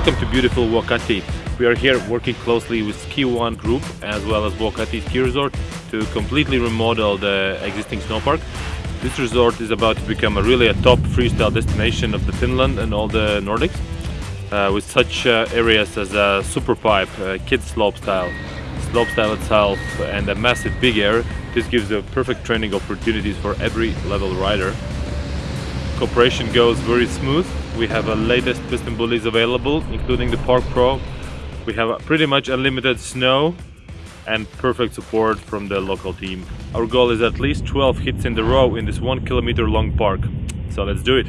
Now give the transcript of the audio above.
beautiful Vuokatti. We are here working closely with Ski One Group as well as Vuokatti Ski Resort to completely remodel the existing snowpark. This resort is about to become a really a top freestyle destination of the Finland and all the Nordics uh, with such uh, areas as a super pipe, uh, kids slopestyle, slopestyle itself and a massive big air. This gives a perfect training opportunities for every level rider. Cooperation goes very smooth. We have a latest PistenBullys available, including the Park Pro. We have pretty much unlimited snow and perfect support from the local team. Our goal is at least 12 hits in the row in this one kilometer long park. So let's do it.